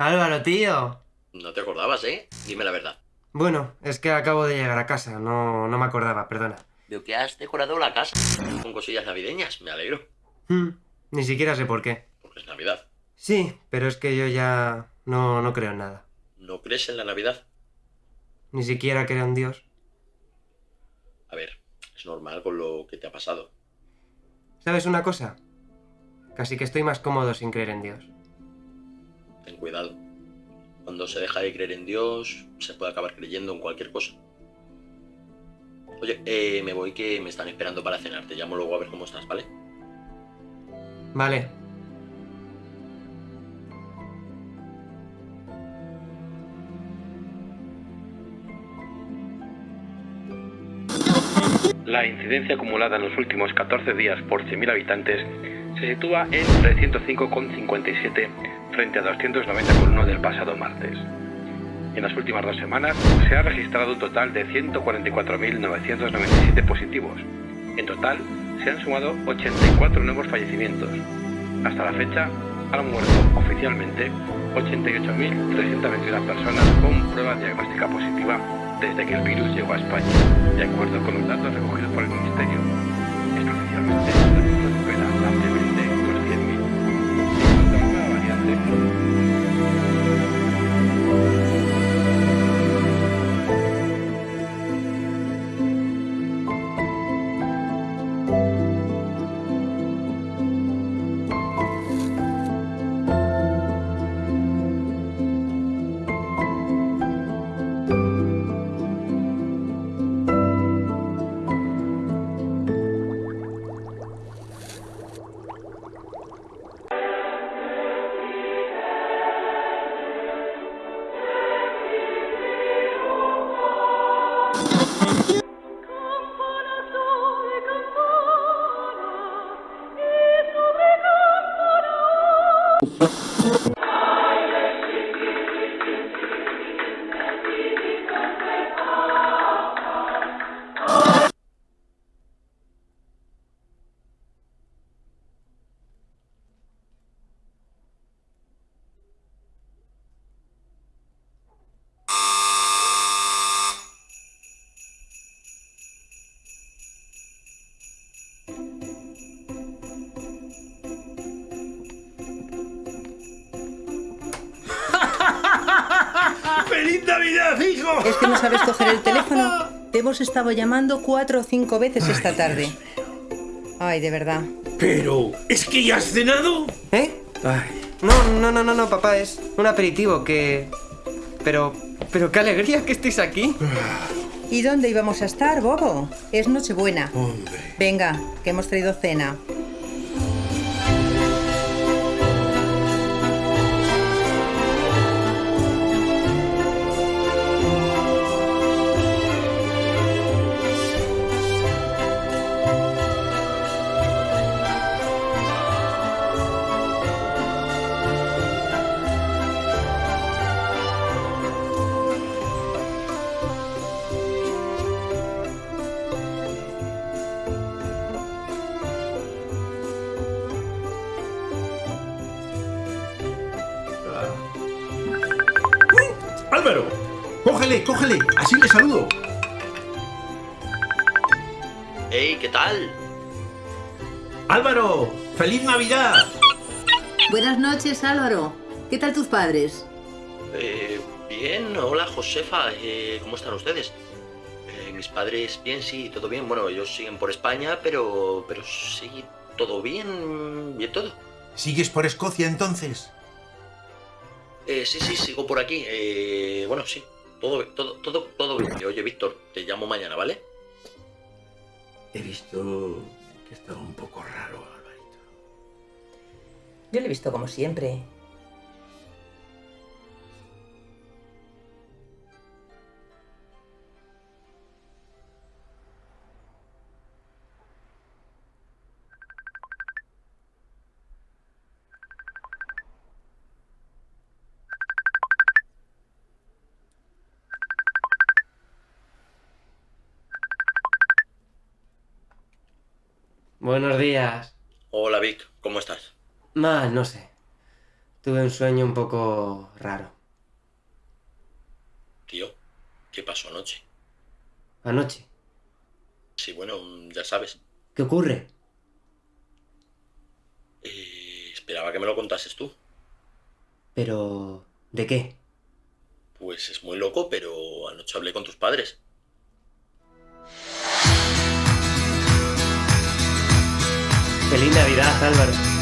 Álvaro, tío. No te acordabas, ¿eh? Dime la verdad. Bueno, es que acabo de llegar a casa, no, no me acordaba, perdona. Veo que has decorado la casa con cosillas navideñas, me alegro. Hmm, ni siquiera sé por qué. Porque es Navidad. Sí, pero es que yo ya no, no creo en nada. ¿No crees en la Navidad? Ni siquiera creo en Dios. A ver, es normal con lo que te ha pasado. ¿Sabes una cosa? Casi que estoy más cómodo sin creer en Dios. Ten cuidado. Cuando se deja de creer en Dios, se puede acabar creyendo en cualquier cosa. Oye, eh, me voy que me están esperando para cenar. Te llamo luego a ver cómo estás, ¿vale? Vale. La incidencia acumulada en los últimos 14 días por 100.000 habitantes se sitúa en 305,57 frente a 290,1 del pasado martes. En las últimas dos semanas se ha registrado un total de 144.997 positivos. En total se han sumado 84 nuevos fallecimientos. Hasta la fecha han muerto oficialmente 88.321 personas con prueba diagnóstica positiva desde que el virus llegó a España, de acuerdo con los datos recogidos por el Ministerio. Especialmente Navidad, hijo! ¿Es que no sabes coger el teléfono? Te hemos estado llamando cuatro o cinco veces esta tarde. Ay, de verdad. Pero, ¿es que ya has cenado? ¿Eh? Ay, No, no, no, no, no, papá, es un aperitivo que... Pero... Pero qué alegría que estéis aquí. ¿Y dónde íbamos a estar, Bobo? Es Nochebuena. hombre. Venga, que hemos traído cena. Álvaro, cógele, cógele, así le saludo. ¡Ey, qué tal! Álvaro, feliz Navidad. Buenas noches, Álvaro. ¿Qué tal tus padres? Eh, bien, hola Josefa, eh, ¿cómo están ustedes? Eh, mis padres, bien, sí, todo bien. Bueno, ellos siguen por España, pero. Pero sí, todo bien, bien todo. ¿Sigues por Escocia entonces? Eh, sí, sí, sigo por aquí. Eh, bueno, sí, todo, todo, todo, todo bien. Oye, Víctor, te llamo mañana, ¿vale? He visto que estaba un poco raro, Alvarito. Yo lo he visto como siempre. Buenos días. Hola, Vic, ¿cómo estás? Mal, no sé. Tuve un sueño un poco raro. Tío, ¿qué pasó anoche? Anoche. Sí, bueno, ya sabes. ¿Qué ocurre? Eh, esperaba que me lo contases tú. Pero... ¿De qué? Pues es muy loco, pero anoche hablé con tus padres. Feliz Navidad, Álvaro.